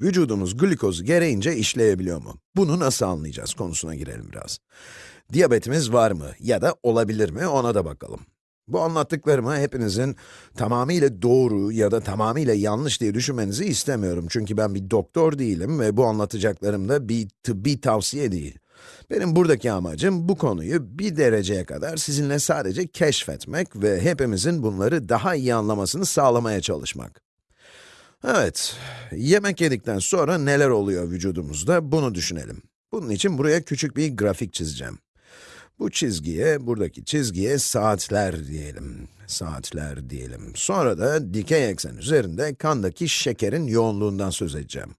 Vücudumuz glikozu gereğince işleyebiliyor mu? Bunu nasıl anlayacağız konusuna girelim biraz. Diyabetimiz var mı ya da olabilir mi ona da bakalım. Bu anlattıklarımı hepinizin tamamıyla doğru ya da tamamıyla yanlış diye düşünmenizi istemiyorum. Çünkü ben bir doktor değilim ve bu anlatacaklarım da bir tıbbi tavsiye değil. Benim buradaki amacım bu konuyu bir dereceye kadar sizinle sadece keşfetmek ve hepimizin bunları daha iyi anlamasını sağlamaya çalışmak. Evet, yemek yedikten sonra neler oluyor vücudumuzda bunu düşünelim. Bunun için buraya küçük bir grafik çizeceğim. Bu çizgiye, buradaki çizgiye saatler diyelim. Saatler diyelim. Sonra da dikey eksen üzerinde kandaki şekerin yoğunluğundan söz edeceğim.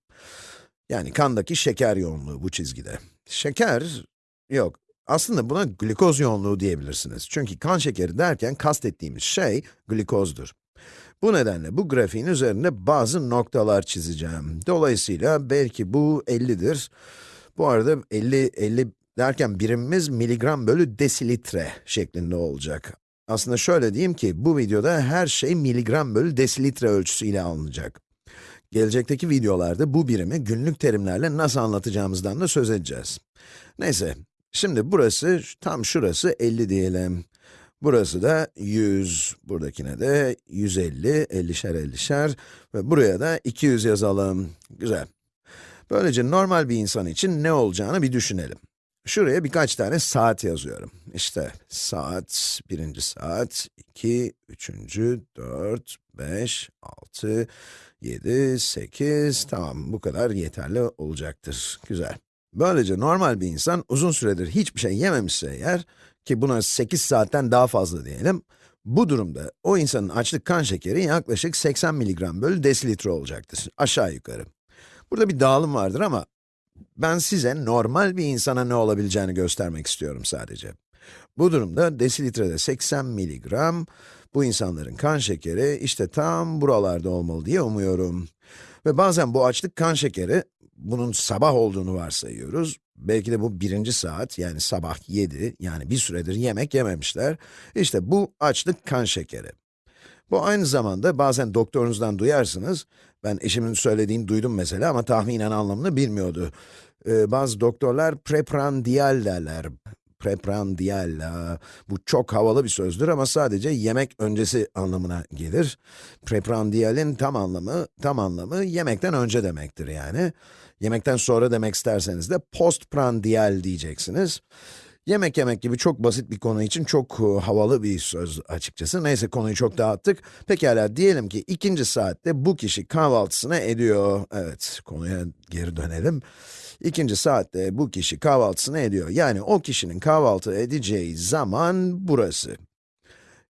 Yani kandaki şeker yoğunluğu bu çizgide. Şeker, yok, aslında buna glikoz yoğunluğu diyebilirsiniz. Çünkü kan şekeri derken kastettiğimiz şey glikozdur. Bu nedenle bu grafiğin üzerinde bazı noktalar çizeceğim. Dolayısıyla belki bu 50'dir. Bu arada 50, 50 derken birimimiz miligram bölü desilitre şeklinde olacak. Aslında şöyle diyeyim ki, bu videoda her şey miligram bölü desilitre ölçüsüyle alınacak. Gelecekteki videolarda bu birimi günlük terimlerle nasıl anlatacağımızdan da söz edeceğiz. Neyse, şimdi burası, tam şurası 50 diyelim. Burası da 100, buradakine de 150, 50'şer 50'şer ve buraya da 200 yazalım. Güzel. Böylece normal bir insan için ne olacağını bir düşünelim. Şuraya birkaç tane saat yazıyorum. İşte saat, birinci saat, iki, üçüncü, dört, beş, altı, yedi, sekiz, tamam bu kadar yeterli olacaktır. Güzel. Böylece normal bir insan uzun süredir hiçbir şey yememişse eğer, ki buna 8 saatten daha fazla diyelim, bu durumda o insanın açlık kan şekeri yaklaşık 80 mg bölü desilitre olacaktır, aşağı yukarı. Burada bir dağılım vardır ama ben size normal bir insana ne olabileceğini göstermek istiyorum sadece. Bu durumda desilitrede 80 miligram, bu insanların kan şekeri işte tam buralarda olmalı diye umuyorum. Ve bazen bu açlık kan şekeri, bunun sabah olduğunu varsayıyoruz. Belki de bu birinci saat, yani sabah 7, yani bir süredir yemek yememişler. İşte bu açlık kan şekeri. Bu aynı zamanda bazen doktorunuzdan duyarsınız, ben eşimin söylediğini duydum mesela ama tahminen anlamını bilmiyordu. Ee, bazı doktorlar preprandial derler. Preprandial, bu çok havalı bir sözdür ama sadece yemek öncesi anlamına gelir. Preprandial'in tam anlamı, tam anlamı yemekten önce demektir yani. Yemekten sonra demek isterseniz de postprandial diyeceksiniz. Yemek yemek gibi çok basit bir konu için çok uh, havalı bir söz açıkçası. Neyse konuyu çok dağıttık. Pekala diyelim ki ikinci saatte bu kişi kahvaltısını ediyor. Evet, konuya geri dönelim. İkinci saatte bu kişi kahvaltısını ediyor. Yani o kişinin kahvaltı edeceği zaman burası.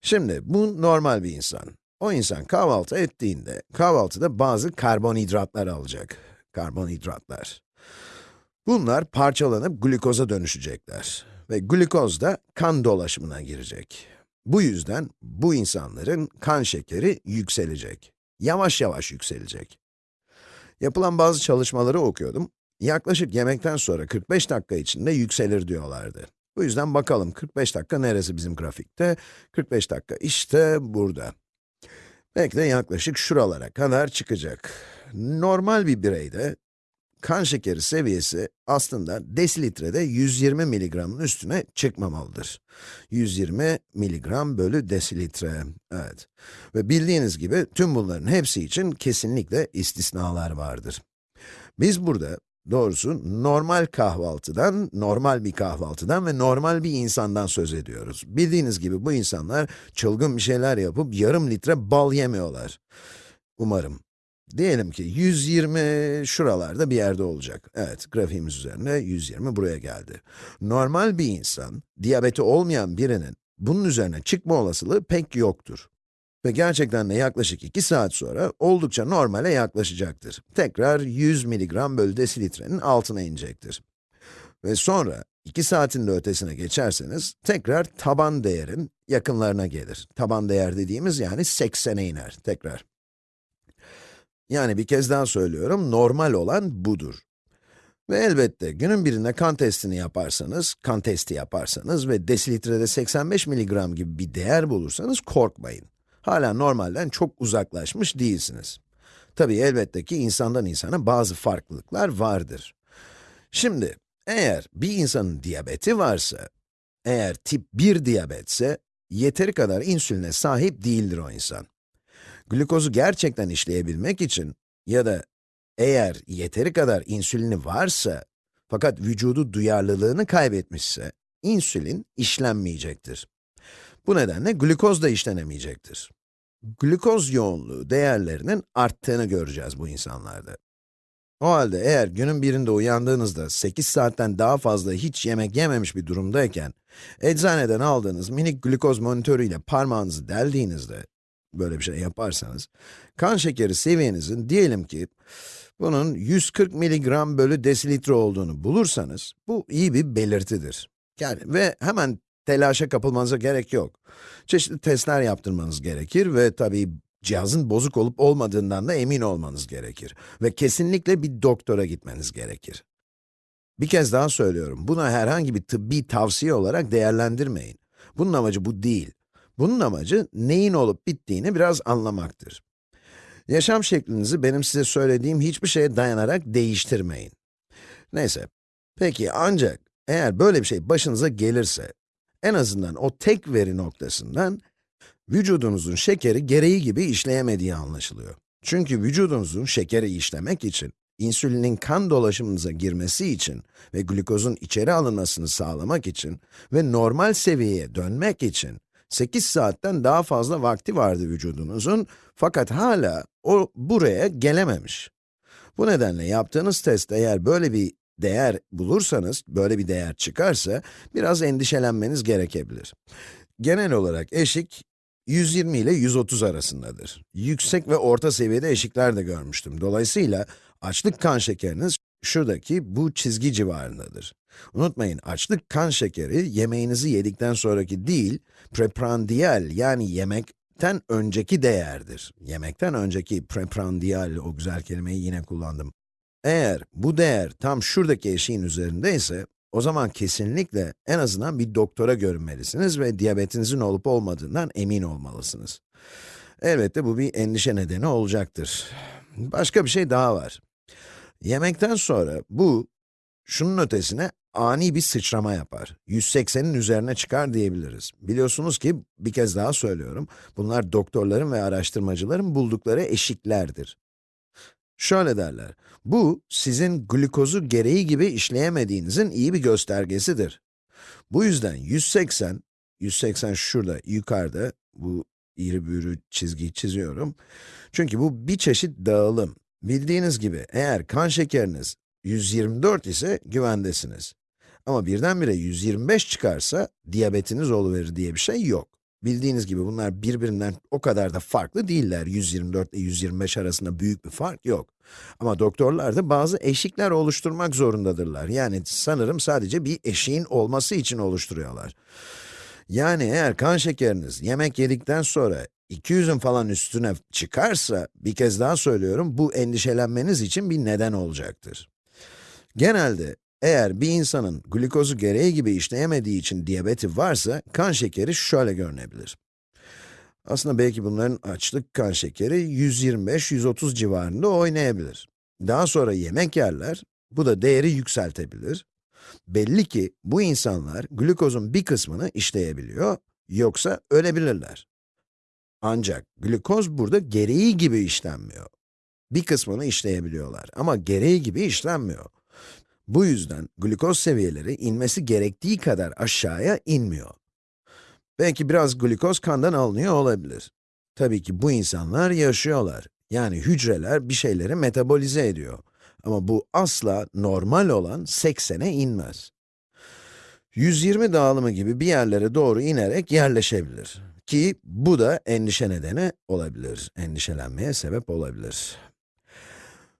Şimdi bu normal bir insan. O insan kahvaltı ettiğinde kahvaltıda bazı karbonhidratlar alacak. Karbonhidratlar. Bunlar parçalanıp glikoza dönüşecekler ve glikoz da kan dolaşımına girecek. Bu yüzden bu insanların kan şekeri yükselecek. Yavaş yavaş yükselecek. Yapılan bazı çalışmaları okuyordum. Yaklaşık yemekten sonra 45 dakika içinde yükselir diyorlardı. Bu yüzden bakalım 45 dakika neresi bizim grafikte? 45 dakika işte burada. Belki de yaklaşık şuralara kadar çıkacak. Normal bir bireyde kan şekeri seviyesi aslında desilitrede 120 miligramın üstüne çıkmamalıdır. 120 miligram bölü desilitre, evet. Ve bildiğiniz gibi tüm bunların hepsi için kesinlikle istisnalar vardır. Biz burada doğrusu normal kahvaltıdan, normal bir kahvaltıdan ve normal bir insandan söz ediyoruz. Bildiğiniz gibi bu insanlar çılgın bir şeyler yapıp yarım litre bal yemiyorlar. Umarım. Diyelim ki 120 şuralarda bir yerde olacak. Evet, grafiğimiz üzerinde 120 buraya geldi. Normal bir insan, diyabeti olmayan birinin bunun üzerine çıkma olasılığı pek yoktur. Ve gerçekten de yaklaşık 2 saat sonra oldukça normale yaklaşacaktır. Tekrar 100 mg bölü desilitrenin altına inecektir. Ve sonra 2 saatin de ötesine geçerseniz tekrar taban değerin yakınlarına gelir. Taban değer dediğimiz yani 80'e iner tekrar. Yani bir kez daha söylüyorum, normal olan budur. Ve elbette günün birinde kan testini yaparsanız, kan testi yaparsanız ve desilitrede 85 miligram gibi bir değer bulursanız korkmayın. Hala normalden çok uzaklaşmış değilsiniz. Tabii elbette ki insandan insana bazı farklılıklar vardır. Şimdi, eğer bir insanın diyabeti varsa, eğer tip 1 diyabetse, yeteri kadar insüline sahip değildir o insan. Glukozu gerçekten işleyebilmek için ya da eğer yeteri kadar insülini varsa, fakat vücudu duyarlılığını kaybetmişse, insülin işlenmeyecektir. Bu nedenle glukoz da işlenemeyecektir. Glukoz yoğunluğu değerlerinin arttığını göreceğiz bu insanlarda. O halde eğer günün birinde uyandığınızda 8 saatten daha fazla hiç yemek yememiş bir durumdayken, eczaneden aldığınız minik glukoz monitörüyle parmağınızı deldiğinizde, böyle bir şey yaparsanız, kan şekeri seviyenizin diyelim ki, bunun 140 mg bölü desilitre olduğunu bulursanız, bu iyi bir belirtidir. Yani ve hemen telaşa kapılmanıza gerek yok. Çeşitli testler yaptırmanız gerekir ve tabii cihazın bozuk olup olmadığından da emin olmanız gerekir. Ve kesinlikle bir doktora gitmeniz gerekir. Bir kez daha söylüyorum, bunu herhangi bir tıbbi tavsiye olarak değerlendirmeyin. Bunun amacı bu değil. Bunun amacı neyin olup bittiğini biraz anlamaktır. Yaşam şeklinizi benim size söylediğim hiçbir şeye dayanarak değiştirmeyin. Neyse, peki ancak eğer böyle bir şey başınıza gelirse, en azından o tek veri noktasından vücudunuzun şekeri gereği gibi işleyemediği anlaşılıyor. Çünkü vücudunuzun şekeri işlemek için, insülinin kan dolaşımınıza girmesi için ve glukozun içeri alınmasını sağlamak için ve normal seviyeye dönmek için 8 saatten daha fazla vakti vardı vücudunuzun fakat hala o buraya gelememiş. Bu nedenle yaptığınız test eğer böyle bir değer bulursanız, böyle bir değer çıkarsa, biraz endişelenmeniz gerekebilir. Genel olarak eşik, 120 ile 130 arasındadır. Yüksek ve orta seviyede eşikler de görmüştüm. Dolayısıyla, açlık kan şekeriniz şuradaki bu çizgi civarındadır. Unutmayın, açlık kan şekeri, yemeğinizi yedikten sonraki değil, preprandial yani yemekten önceki değerdir. Yemekten önceki preprandial, o güzel kelimeyi yine kullandım. Eğer bu değer tam şuradaki eşiğin üzerindeyse, o zaman kesinlikle en azından bir doktora görünmelisiniz ve diyabetinizin olup olmadığından emin olmalısınız. Elbette bu bir endişe nedeni olacaktır. Başka bir şey daha var. Yemekten sonra bu, şunun ötesine ani bir sıçrama yapar. 180'in üzerine çıkar diyebiliriz. Biliyorsunuz ki, bir kez daha söylüyorum, bunlar doktorların ve araştırmacıların buldukları eşiklerdir. Şöyle derler, bu sizin glukozu gereği gibi işleyemediğinizin iyi bir göstergesidir. Bu yüzden 180, 180 şurada yukarıda, bu iri büğrü çizgiyi çiziyorum. Çünkü bu bir çeşit dağılım. Bildiğiniz gibi eğer kan şekeriniz 124 ise güvendesiniz. Ama birdenbire 125 çıkarsa diyabetiniz oluverir diye bir şey yok. Bildiğiniz gibi bunlar birbirinden o kadar da farklı değiller. 124 ile 125 arasında büyük bir fark yok. Ama doktorlar da bazı eşikler oluşturmak zorundadırlar. Yani sanırım sadece bir eşiğin olması için oluşturuyorlar. Yani eğer kan şekeriniz yemek yedikten sonra 200'ün falan üstüne çıkarsa, bir kez daha söylüyorum, bu endişelenmeniz için bir neden olacaktır. Genelde eğer bir insanın glikozu gereği gibi işleyemediği için diyabeti varsa, kan şekeri şöyle görünebilir. Aslında belki bunların açlık kan şekeri 125-130 civarında oynayabilir. Daha sonra yemek yerler, bu da değeri yükseltebilir. Belli ki bu insanlar glukozun bir kısmını işleyebiliyor, yoksa ölebilirler. Ancak glukoz burada gereği gibi işlenmiyor. Bir kısmını işleyebiliyorlar ama gereği gibi işlenmiyor. Bu yüzden glukoz seviyeleri inmesi gerektiği kadar aşağıya inmiyor. Belki biraz glukoz kandan alınıyor olabilir. Tabii ki bu insanlar yaşıyorlar. Yani hücreler bir şeyleri metabolize ediyor. Ama bu asla normal olan 80'e inmez. 120 dağılımı gibi bir yerlere doğru inerek yerleşebilir. Ki bu da endişe nedeni olabilir, endişelenmeye sebep olabilir.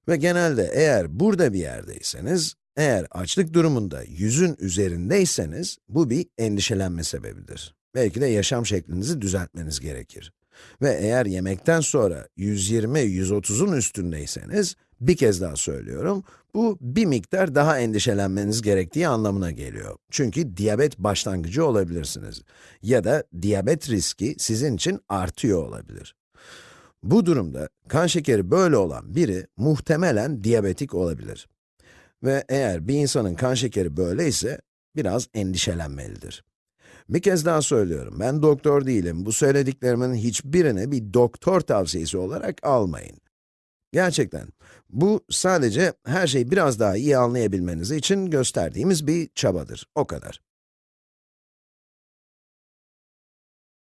Ve genelde eğer burada bir yerdeyseniz, eğer açlık durumunda yüzün üzerindeyseniz, bu bir endişelenme sebebidir. Belki de yaşam şeklinizi düzeltmeniz gerekir. Ve eğer yemekten sonra 120-130'un üstündeyseniz, bir kez daha söylüyorum, bu bir miktar daha endişelenmeniz gerektiği anlamına geliyor. Çünkü diyabet başlangıcı olabilirsiniz. Ya da diyabet riski sizin için artıyor olabilir. Bu durumda kan şekeri böyle olan biri muhtemelen diyabetik olabilir. Ve eğer bir insanın kan şekeri böyleyse biraz endişelenmelidir. Bir kez daha söylüyorum, ben doktor değilim. Bu söylediklerimin hiçbirini bir doktor tavsiyesi olarak almayın. Gerçekten, bu sadece her şeyi biraz daha iyi anlayabilmeniz için gösterdiğimiz bir çabadır, o kadar.